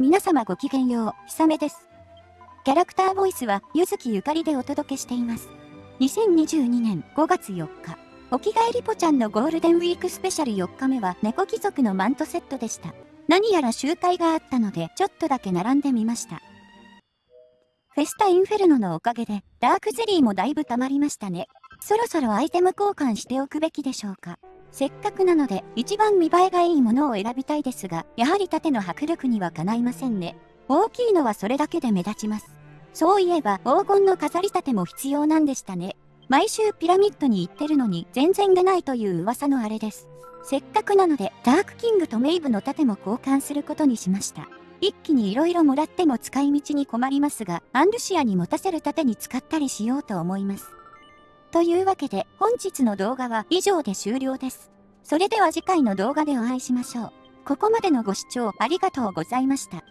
皆様ごきげんよう、ひさめです。キャラクターボイスは、ゆずきゆかりでお届けしています。2022年5月4日、おきがえりぽちゃんのゴールデンウィークスペシャル4日目は猫貴族のマントセットでした。何やら集会があったので、ちょっとだけ並んでみました。フェスタインフェルノのおかげで、ダークゼリーもだいぶ溜まりましたね。そろそろアイテム交換しておくべきでしょうか。せっかくなので、一番見栄えがいいものを選びたいですが、やはり縦の迫力にはかないませんね。大きいのはそれだけで目立ちます。そういえば、黄金の飾り立ても必要なんでしたね。毎週ピラミッドに行ってるのに全然出ないという噂のあれです。せっかくなので、ダークキングとメイブの盾も交換することにしました。一気に色々もらっても使い道に困りますが、アンルシアに持たせる盾に使ったりしようと思います。というわけで、本日の動画は以上で終了です。それでは次回の動画でお会いしましょう。ここまでのご視聴ありがとうございました。